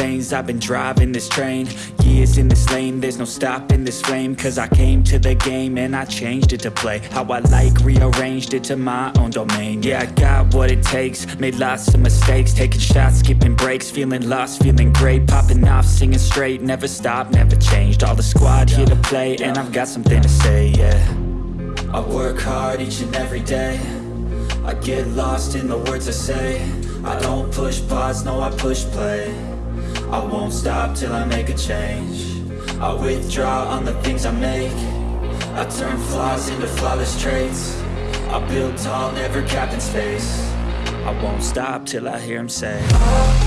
veins, I've been driving this train. Years in this lane, there's no stopping this flame. Cause I came to the game and I changed it to play How I like, rearranged it to my own domain. Yeah, I got what it takes, made lots of mistakes. Taking shots, skipping breaks, feeling lost, feeling great. Popping off, singing straight, never stopped, never changed. All the squad here to play and I've got something to say, yeah. I work hard each and every day. I get lost in the words I say. I don't push pause, no I push play I won't stop till I make a change. I withdraw on the things I make. I turn flaws into flawless traits. I build tall, never capped in space. I won't stop till I hear him say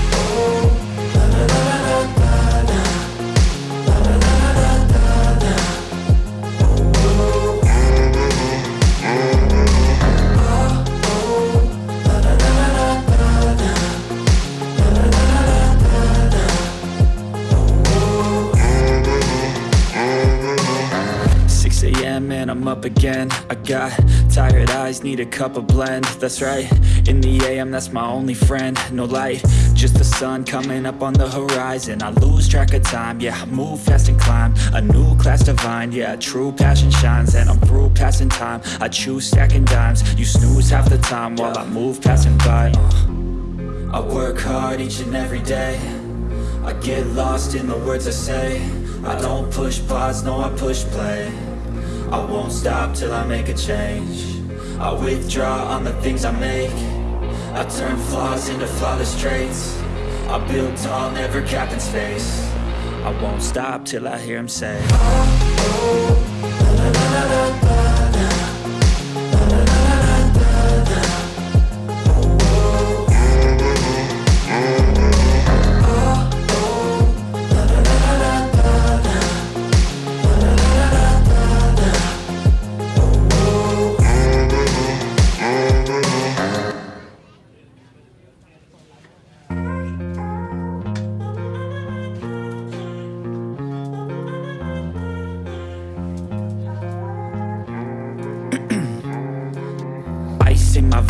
and I'm up again. I got tired eyes, need a cup of blend. That's right, in the AM that's my only friend. No light, just the sun coming up on the horizon. I lose track of time, yeah, I move fast and climb. A new class divine, yeah, true passion shines. And I'm through passing time, I choose stacking dimes. You snooze half the time while I move passing by. Uh. I work hard each and every day. I get lost in the words I say. I don't push pause, no I push play I won't stop till I make a change. I withdraw on the things I make. I turn flaws into flawless traits. I build tall, never capped in space. I won't stop till I hear him say in my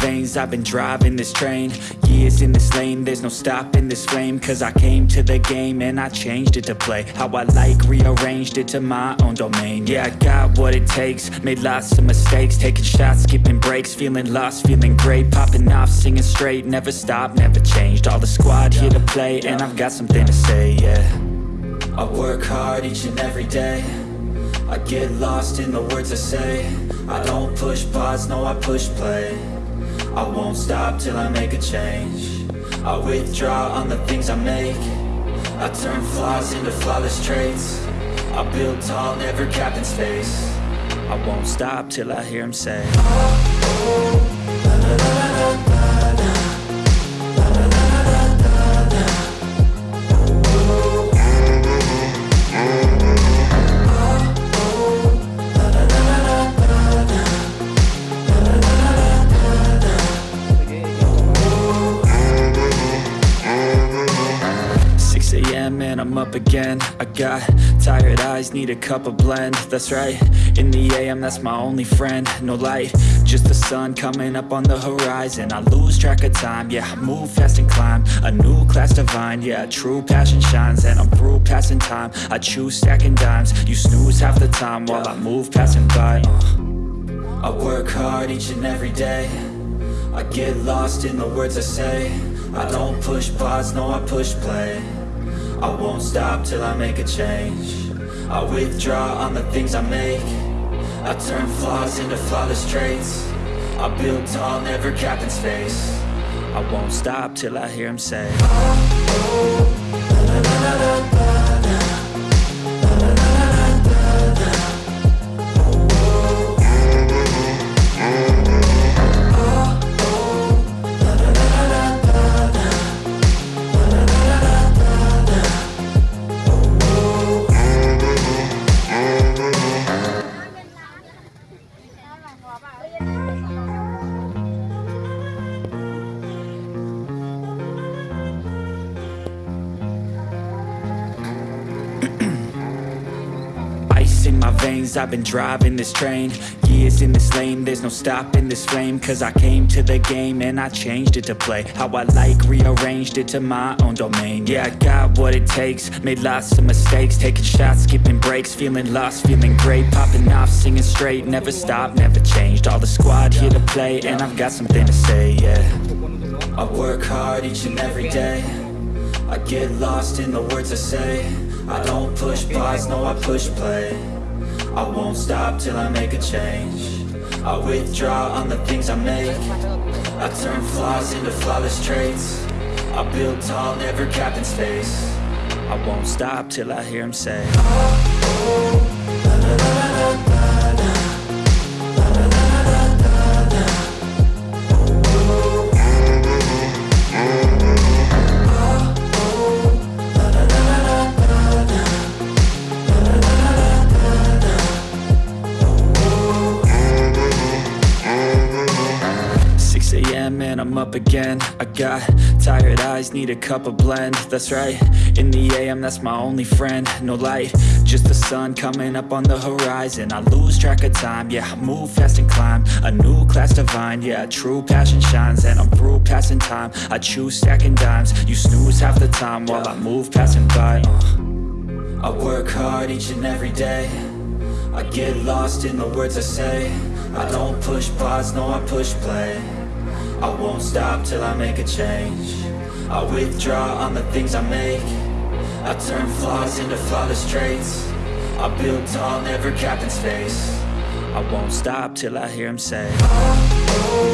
veins I've been driving this train. Years in this lane There's no stopping this flame. Cause I came to the game And I changed it to play How I like Rearranged it to my own domain. Yeah, I got what it takes Made lots of mistakes. Taking shots, skipping breaks Feeling lost, feeling great. Popping off, singing straight Never stopped, never changed. All the squad here to play And I've got something to say, yeah. I work hard each and every day. I get lost in the words I say. I don't push pause, no I push play I won't stop till I make a change. I withdraw on the things I make. I turn flaws into flawless traits. I build tall, never capped in space. I won't stop till I hear him say oh, oh, I'm again. I got tired eyes, need a cup of blend. That's right, in the AM that's my only friend. No light, just the sun coming up on the horizon. I lose track of time, yeah, move fast and climb. A new class divine, yeah, true passion shines. And I'm through passing time, I choose stacking dimes. You snooze half the time while I move passing by. Uh. I work hard each and every day. I get lost in the words I say. I don't push pause, no I push play I won't stop till I make a change I withdraw on the things I make I turn flaws into flawless traits I build tall, never capped in space I won't stop till I hear him say I've been driving this train. Years in this lane There's no stopping this flame. Cause I came to the game and I changed it to play How I like, rearranged it to my own domain. Yeah, I got what it takes Made lots of mistakes. Taking shots, skipping breaks Feeling lost, feeling great. Popping off, singing straight Never stopped, never changed. All the squad here to play And I've got something to say, yeah. I work hard each and every day. I get lost in the words I say. I don't push pause, no I push play I won't stop till I make a change. I withdraw on the things I make. I turn flaws into flawless traits. I build tall, never capped in space. I won't stop till I hear him say 6 I'm up again. I got tired eyes, need a cup of blend. That's right, in the AM that's my only friend. No light, just the sun coming up on the horizon. I lose track of time, yeah, I move fast and climb. A new class divine, yeah, true passion shines. And I'm through passing time, I choose stacking dimes. You snooze half the time while I move passing by. Uh. I work hard each and every day. I get lost in the words I say. I don't push pause, no I push play I won't stop till I make a change. I withdraw on the things I make. I turn flaws into flawless traits. I build tall, never capped in space. I won't stop till I hear him say oh, oh.